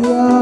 Yeah.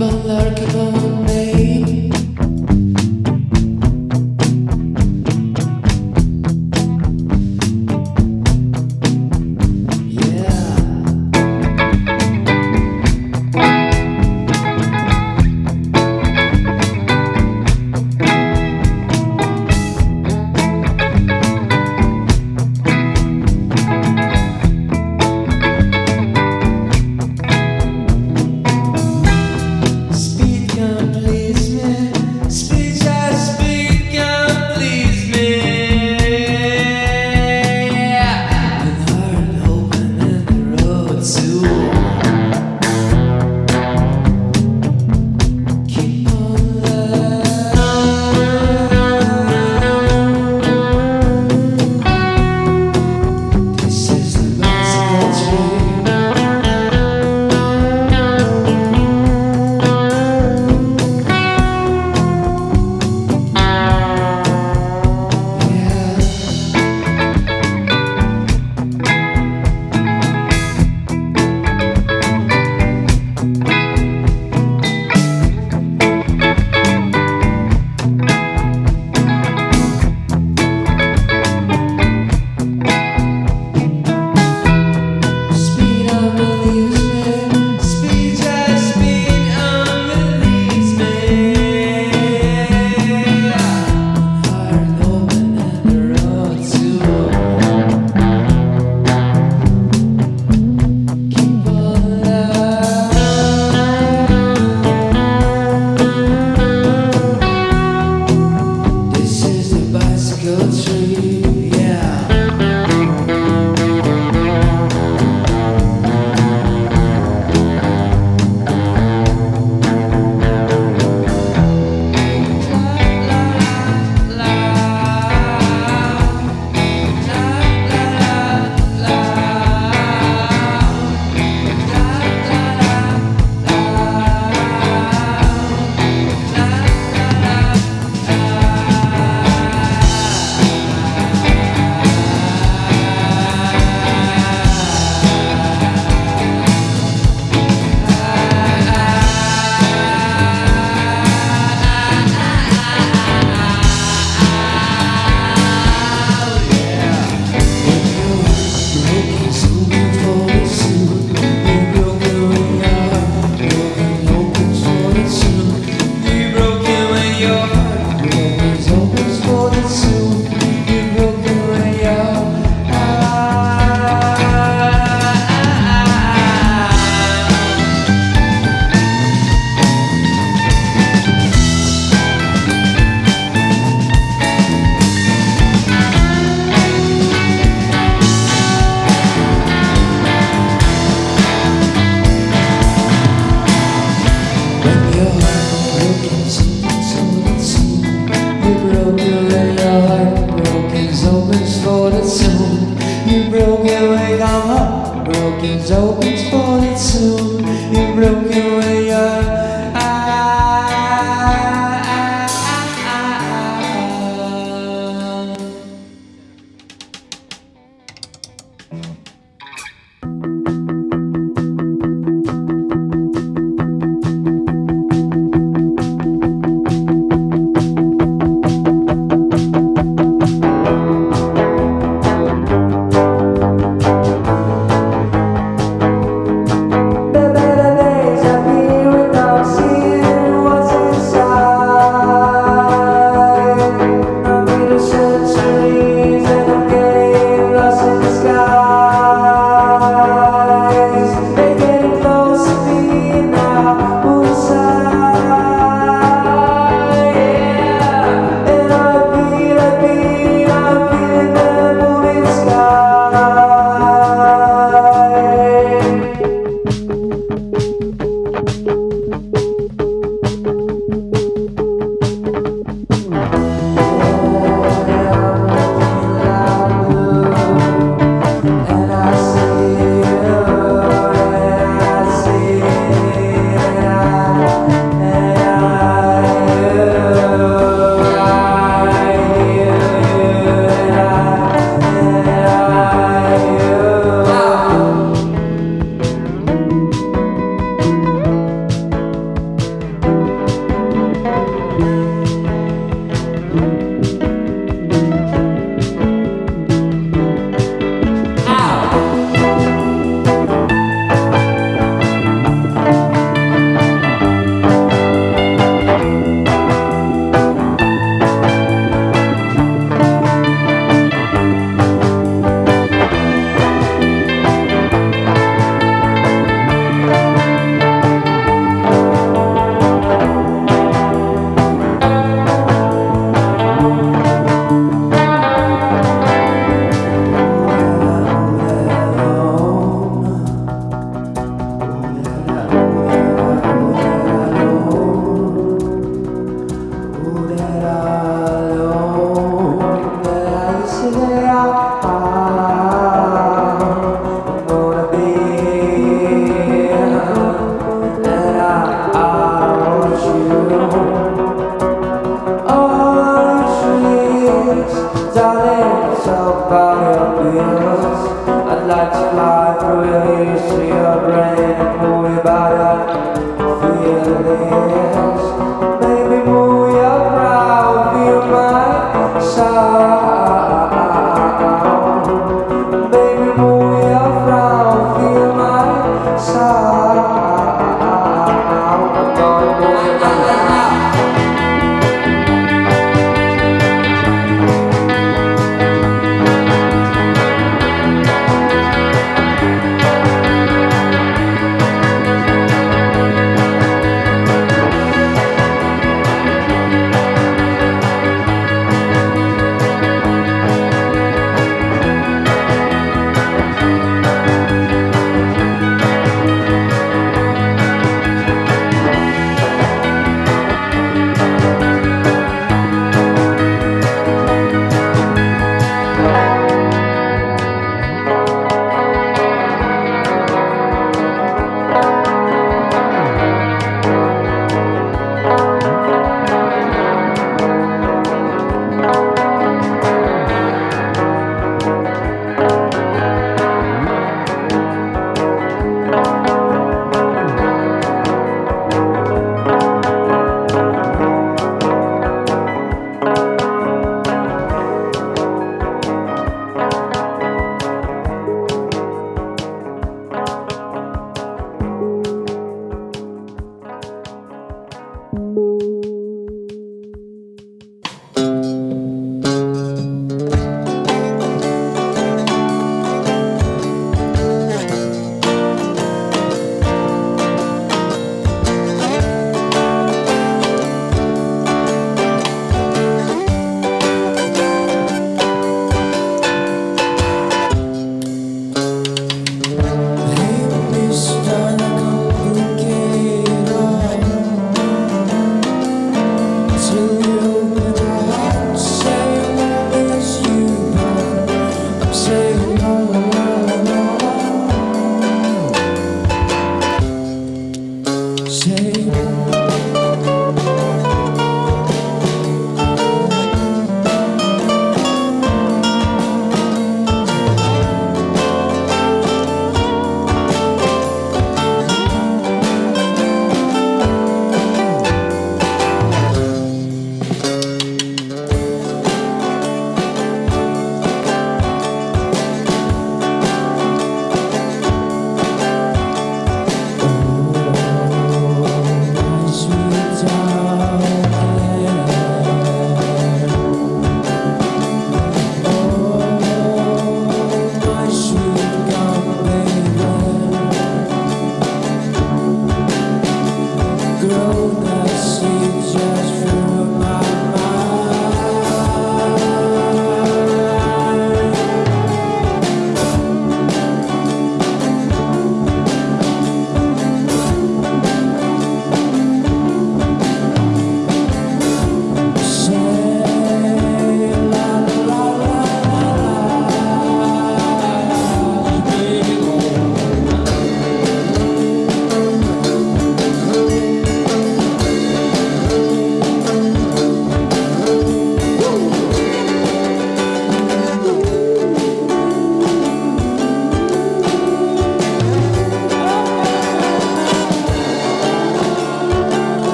Ballar kapalı love you. Mm-hmm.